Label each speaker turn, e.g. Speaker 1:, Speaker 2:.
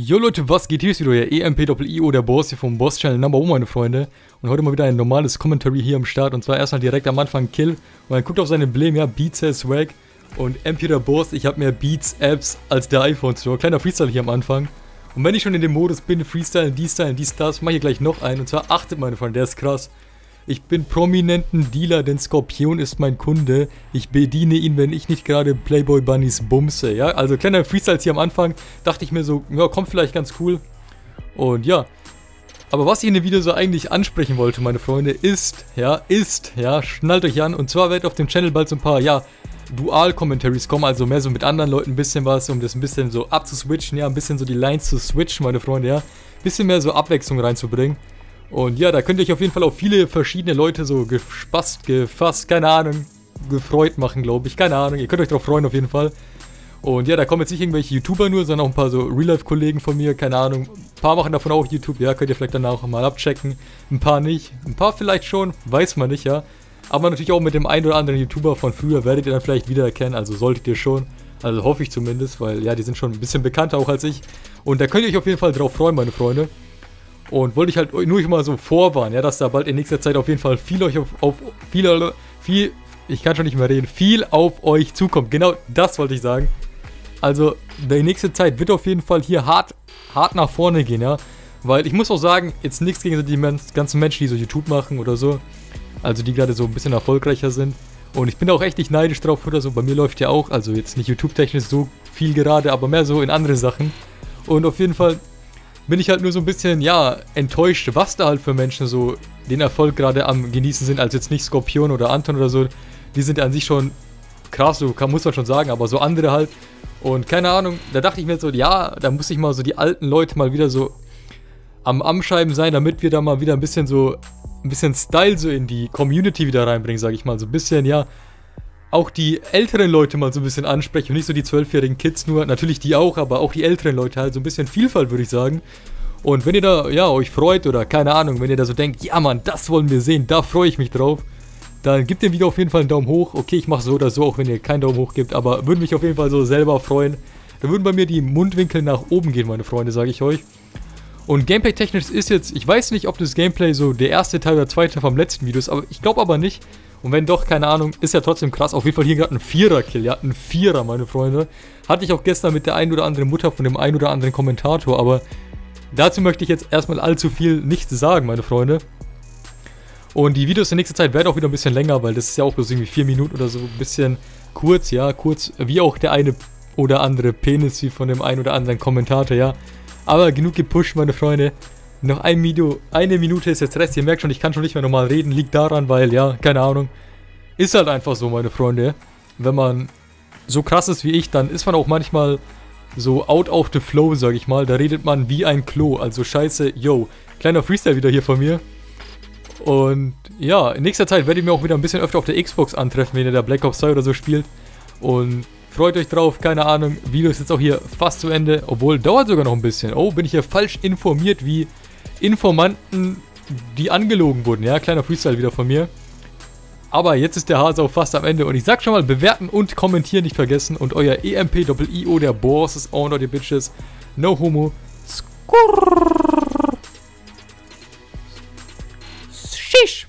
Speaker 1: Jo Leute, was geht? Hier ist wieder euer EMP-IO, der Boss hier vom Boss-Channel Number 1, meine Freunde. Und heute mal wieder ein normales Commentary hier am Start. Und zwar erstmal direkt am Anfang Kill. Und dann guckt auf sein Emblem, ja, Beats has Swag. Und MP der Boss, ich habe mehr Beats Apps als der iPhone Store. Kleiner Freestyle hier am Anfang. Und wenn ich schon in dem Modus bin, Freestyle, die Style, die Stars, mache ich gleich noch einen. Und zwar achtet meine Freunde, der ist krass. Ich bin prominenten Dealer, denn Skorpion ist mein Kunde. Ich bediene ihn, wenn ich nicht gerade Playboy Bunnies bumse. Ja, also kleiner Freestyle hier am Anfang. Dachte ich mir so, ja, kommt vielleicht ganz cool. Und ja. Aber was ich in dem Video so eigentlich ansprechen wollte, meine Freunde, ist, ja, ist, ja, schnallt euch an. Und zwar wird auf dem Channel bald so ein paar, ja, Dual-Commentaries kommen, also mehr so mit anderen Leuten ein bisschen was, um das ein bisschen so abzuswitchen, ja, ein bisschen so die Lines zu switchen, meine Freunde, ja. Bisschen mehr so Abwechslung reinzubringen. Und ja, da könnt ihr euch auf jeden Fall auf viele verschiedene Leute so gespasst, gefasst, keine Ahnung, gefreut machen, glaube ich. Keine Ahnung, ihr könnt euch darauf freuen auf jeden Fall. Und ja, da kommen jetzt nicht irgendwelche YouTuber nur, sondern auch ein paar so Real-Life-Kollegen von mir, keine Ahnung. Ein paar machen davon auch YouTube, ja, könnt ihr vielleicht danach mal abchecken. Ein paar nicht, ein paar vielleicht schon, weiß man nicht, ja. Aber natürlich auch mit dem einen oder anderen YouTuber von früher werdet ihr dann vielleicht wiedererkennen, also solltet ihr schon. Also hoffe ich zumindest, weil ja, die sind schon ein bisschen bekannter auch als ich. Und da könnt ihr euch auf jeden Fall drauf freuen, meine Freunde. Und wollte ich halt nur mal so vorwarnen, ja, dass da bald in nächster Zeit auf jeden Fall viel euch auf, auf viel, viel, ich kann schon nicht mehr reden, viel auf euch zukommt. Genau das wollte ich sagen. Also, die nächste Zeit wird auf jeden Fall hier hart, hart nach vorne gehen, ja. Weil ich muss auch sagen, jetzt nichts gegen die ganzen Menschen, die so YouTube machen oder so. Also die gerade so ein bisschen erfolgreicher sind. Und ich bin auch echt nicht neidisch drauf oder so. Bei mir läuft ja auch, also jetzt nicht YouTube-technisch so viel gerade, aber mehr so in andere Sachen. Und auf jeden Fall bin ich halt nur so ein bisschen, ja, enttäuscht, was da halt für Menschen so den Erfolg gerade am genießen sind, als jetzt nicht Skorpion oder Anton oder so. Die sind an sich schon krass, so kann, muss man schon sagen, aber so andere halt. Und keine Ahnung, da dachte ich mir so, ja, da muss ich mal so die alten Leute mal wieder so am Anschreiben sein, damit wir da mal wieder ein bisschen so, ein bisschen Style so in die Community wieder reinbringen, sage ich mal. So ein bisschen, ja, auch die älteren Leute mal so ein bisschen ansprechen und nicht so die zwölfjährigen Kids nur. Natürlich die auch, aber auch die älteren Leute halt. So ein bisschen Vielfalt, würde ich sagen. Und wenn ihr da, ja, euch freut oder keine Ahnung, wenn ihr da so denkt, ja Mann, das wollen wir sehen, da freue ich mich drauf, dann gebt dem Video auf jeden Fall einen Daumen hoch. Okay, ich mache so oder so, auch wenn ihr keinen Daumen hoch gebt, aber würde mich auf jeden Fall so selber freuen. Da würden bei mir die Mundwinkel nach oben gehen, meine Freunde, sage ich euch. Und Gameplay-technisch ist jetzt, ich weiß nicht, ob das Gameplay so der erste Teil oder zweite vom letzten Video ist, aber ich glaube aber nicht. Und wenn doch, keine Ahnung, ist ja trotzdem krass. Auf jeden Fall hier gerade ein Vierer-Kill. Ja, ein Vierer, meine Freunde. Hatte ich auch gestern mit der ein oder anderen Mutter von dem ein oder anderen Kommentator. Aber dazu möchte ich jetzt erstmal allzu viel nichts sagen, meine Freunde. Und die Videos in nächster Zeit werden auch wieder ein bisschen länger, weil das ist ja auch bloß irgendwie vier Minuten oder so. Ein bisschen kurz, ja, kurz. Wie auch der eine oder andere Penis, wie von dem ein oder anderen Kommentator, ja. Aber genug gepusht, meine Freunde. Noch ein Video, eine Minute ist jetzt Rest. Ihr merkt schon, ich kann schon nicht mehr normal reden. Liegt daran, weil, ja, keine Ahnung. Ist halt einfach so, meine Freunde. Wenn man so krass ist wie ich, dann ist man auch manchmal so out of the flow, sag ich mal. Da redet man wie ein Klo. Also scheiße, yo. Kleiner Freestyle wieder hier von mir. Und ja, in nächster Zeit werde ich mir auch wieder ein bisschen öfter auf der Xbox antreffen, wenn ihr da Black Ops 2 oder so spielt. Und freut euch drauf, keine Ahnung. Video ist jetzt auch hier fast zu Ende. Obwohl, dauert sogar noch ein bisschen. Oh, bin ich hier falsch informiert, wie Informanten, die angelogen wurden. Ja, kleiner Freestyle wieder von mir. Aber jetzt ist der Hase auch fast am Ende und ich sag schon mal, bewerten und kommentieren nicht vergessen und euer EMP-Doppel-IO, der Boss, ist auch noch, ihr Bitches. No homo. Skurr. Shish.